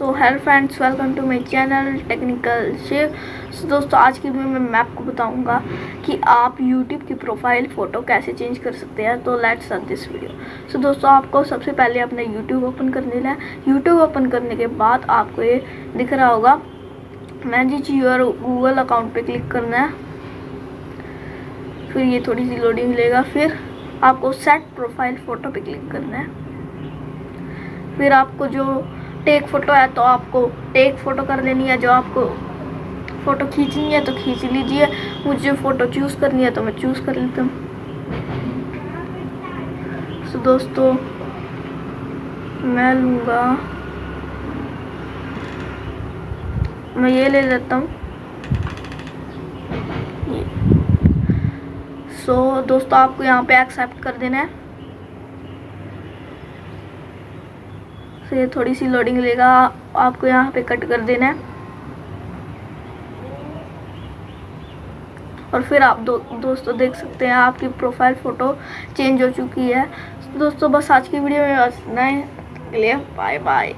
So hello friends welcome to my channel technical chef so दोस्तों, आज की video में मैं आपको बताऊँगा कि आप यूट्यूब की प्रोफ़ाइल फ़ोटो कैसे चेंज कर सकते हैं। तो let's start this video so दोस्तों, आपको सबसे पहले अपना यूट्यूब ओपन कर लेना है। यूट्यूब ओपन करने के बाद आपको ये दिख रहा होगा मैनेज यूर गूगल अकाउंट पे क्लिक करना है। फिर ये थोड़ी सी लोडिंग लेगा फिर आपको सेट प्रोफ़ाइल फ़ोटो पर क्लिक करना है। फिर आपको जो टेक फ़ोटो है तो आपको टेक फ़ोटो कर लेनी है। जो आपको फ़ोटो खींचनी है तो खींच लीजिए। मुझे फ़ोटो चूज़ करनी है तो मैं चूज़ कर लेता हूँ। तो दोस्तों मैं लूँगा। मैं ये ले लेता हूँ। सो so, दोस्तों आपको यहाँ पे एक्सेप्ट कर देना है। फिर थोड़ी सी लोडिंग लेगा। आपको यहाँ पे कट कर देना है। और फिर आप दो, दोस्तों देख सकते हैं, आपकी प्रोफ़ाइल फ़ोटो चेंज हो चुकी है। तो दोस्तों बस आज की वीडियो में बस नए लिए बाय बाय